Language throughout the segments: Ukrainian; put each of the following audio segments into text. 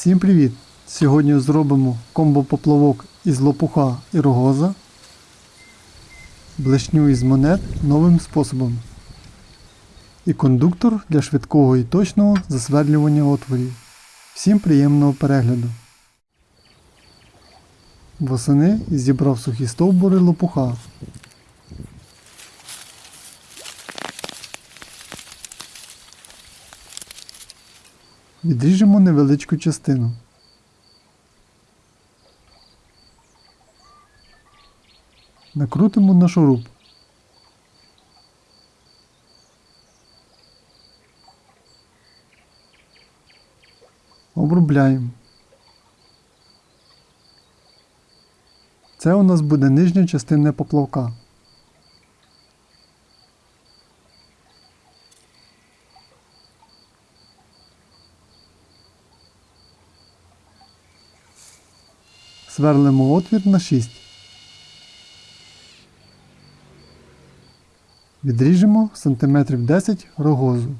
Всім привіт! Сьогодні зробимо комбо-поплавок із лопуха і рогоза, блешню із монет новим способом і кондуктор для швидкого і точного засверлювання отворів. Всім приємного перегляду! Восени зібрав сухі стовбури лопуха. Відріжемо невеличку частину. Накрутимо на шуруп. Обробляємо. Це у нас буде нижня частина поплавка. Сверлимо отвір на 6. Відріжемо сантиметрів 10 рогозу.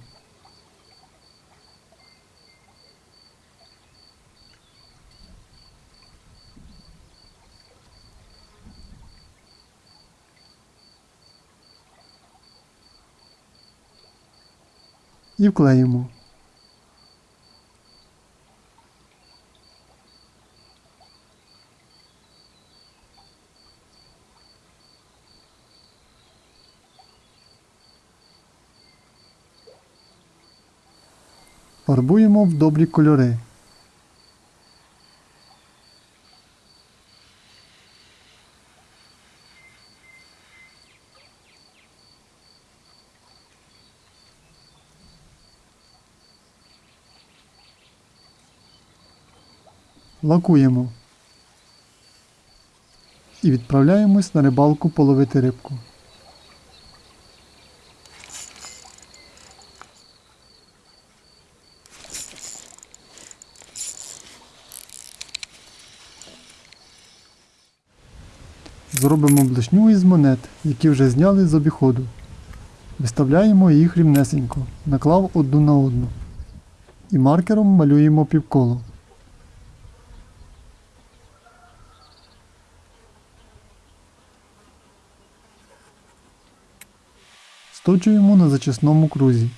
І вклеїмо. Фарбуємо в добрі кольори. Лакуємо. І відправляємось на рибалку половити рибку. Зробимо блешню із монет, які вже зняли з обіходу. Виставляємо їх рівнесенько, наклав одну на одну. І маркером малюємо півколо. Сточуємо на зачисному крузі.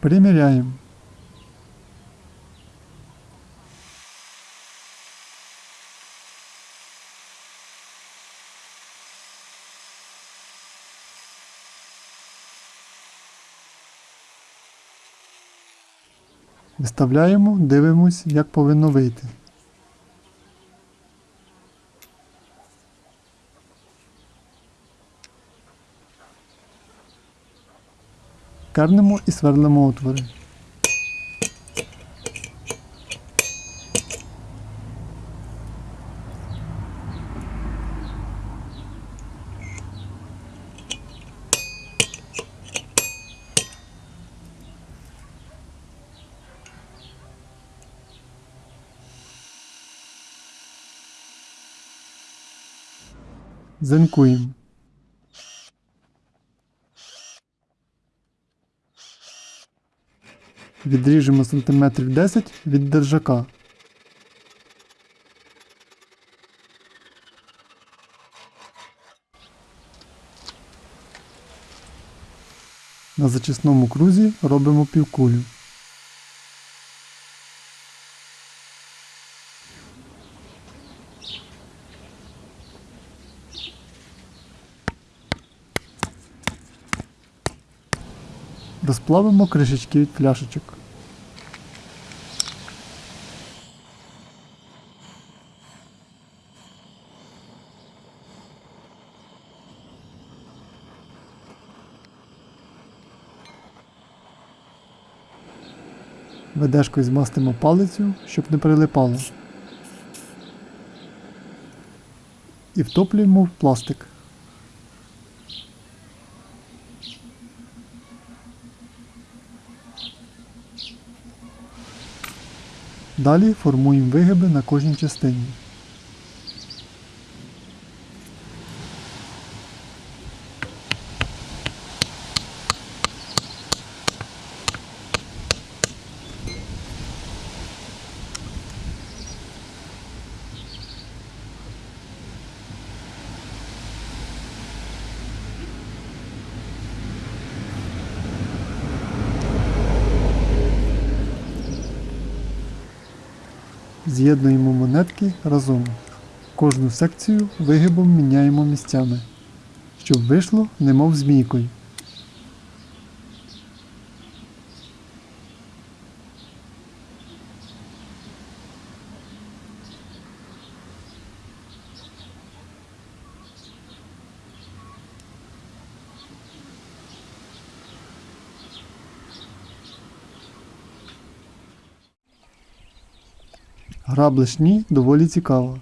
Приміряємо. Виставляємо, дивимось, як повинно вийти. Кернемо і сверлимо отвори. Зенкуємо. Відріжемо сантиметрів 10 від держака. На зачисному крузі робимо півкулю. Розплавимо кришечки від пляшечок. Ведешкою змастимо палицю, щоб не прилипало. І втоплюємо в пластик. Далі формуємо вигиби на кожній частині. З'єднуємо монетки разом. Кожну секцію вигибом міняємо місцями, щоб вийшло немов змійкою. Гра блешні доволі цікава.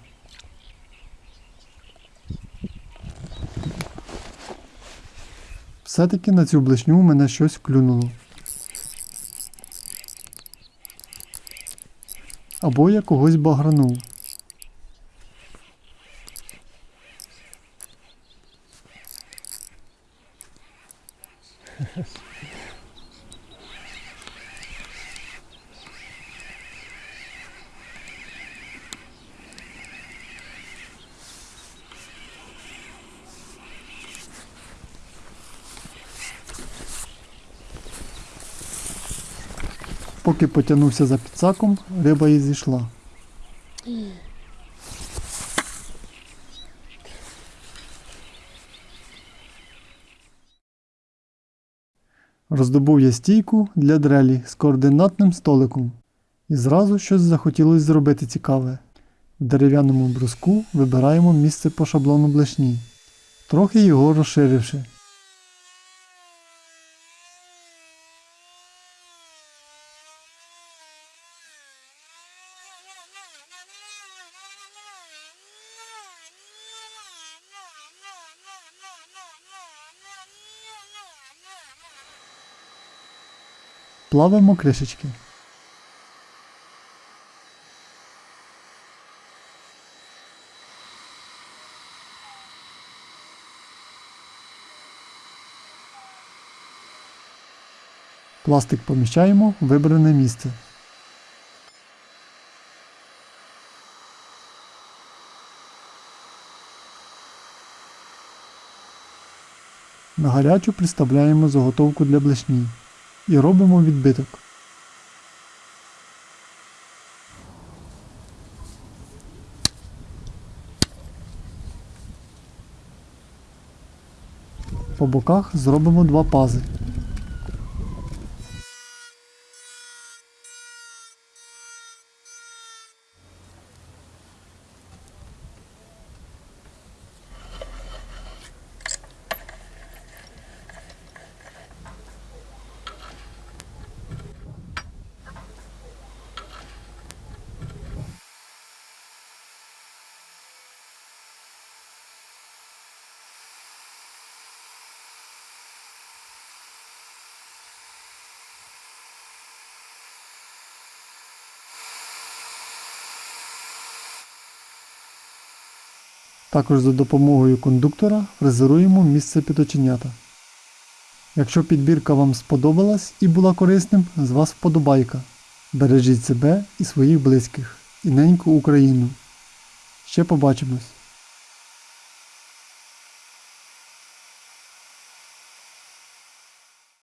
Все-таки на цю блешню мене щось клюнуло. Або я когось багранув. Поки потягнувся за підсаком, риба і зійшла. Роздобув я стійку для дрелі з координатним столиком. І зразу щось захотілося зробити цікаве. В дерев'яному бруску вибираємо місце по шаблону блешні, трохи його розширивши. Плавимо кришечки. Пластик поміщаємо в вибране місце. На гарячу приставляємо заготовку для блешні і робимо відбиток. По боках зробимо два пази. Також за допомогою кондуктора фрезеруємо місце підоченята. Якщо підбірка вам сподобалась і була корисним, з вас вподобайка. Бережіть себе і своїх близьких і неньку Україну. Ще побачимось!